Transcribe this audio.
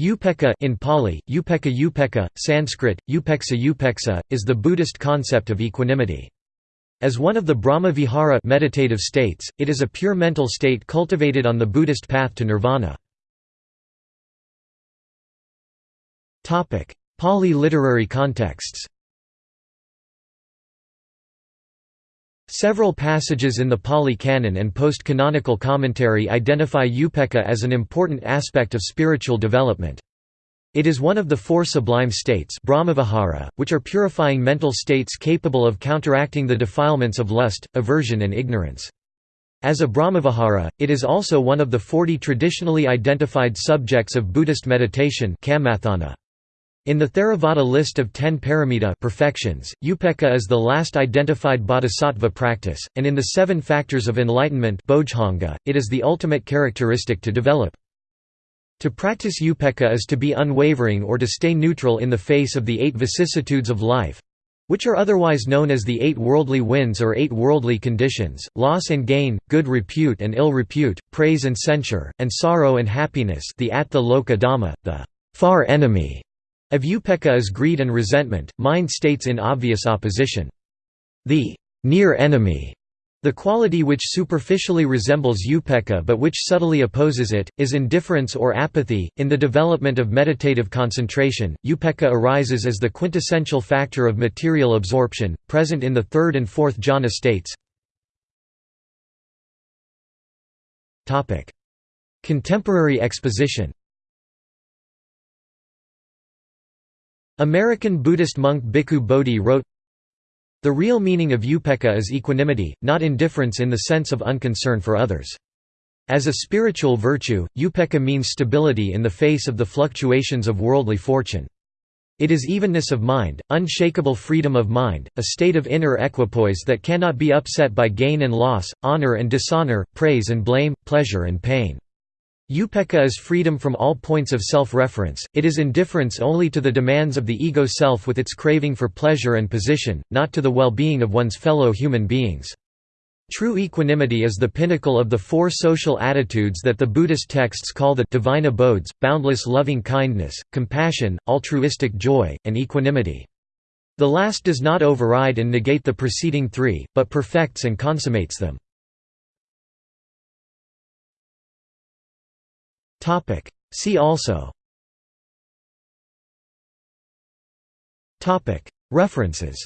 Upekkha in Pali, Upekkha Upekkha, Sanskrit, Upeksa Upeksa, is the Buddhist concept of equanimity. As one of the Brahma Vihara meditative states, it is a pure mental state cultivated on the Buddhist path to nirvana. Pali literary contexts Several passages in the Pali Canon and post-canonical commentary identify upekkha as an important aspect of spiritual development. It is one of the four sublime states Brahmavihara, which are purifying mental states capable of counteracting the defilements of lust, aversion and ignorance. As a Brahmavihara, it is also one of the forty traditionally identified subjects of Buddhist meditation in the Theravada list of ten paramita perfections, upekkha is the last identified bodhisattva practice, and in the seven factors of enlightenment it is the ultimate characteristic to develop. To practice upekkha is to be unwavering or to stay neutral in the face of the eight vicissitudes of life—which are otherwise known as the eight worldly winds or eight worldly conditions, loss and gain, good repute and ill repute, praise and censure, and sorrow and happiness the atta loka dhamma, the far enemy of upekkha is greed and resentment, mind states in obvious opposition. The near enemy, the quality which superficially resembles upekkha but which subtly opposes it, is indifference or apathy. In the development of meditative concentration, upekkha arises as the quintessential factor of material absorption, present in the third and fourth jhana states. Contemporary exposition American Buddhist monk Bhikkhu Bodhi wrote, The real meaning of upekkha is equanimity, not indifference in the sense of unconcern for others. As a spiritual virtue, upekkha means stability in the face of the fluctuations of worldly fortune. It is evenness of mind, unshakable freedom of mind, a state of inner equipoise that cannot be upset by gain and loss, honor and dishonor, praise and blame, pleasure and pain. Upekkha is freedom from all points of self-reference, it is indifference only to the demands of the ego self with its craving for pleasure and position, not to the well-being of one's fellow human beings. True equanimity is the pinnacle of the four social attitudes that the Buddhist texts call the divine abodes, boundless loving kindness, compassion, altruistic joy, and equanimity. The last does not override and negate the preceding three, but perfects and consummates them. Topic. See also Topic. References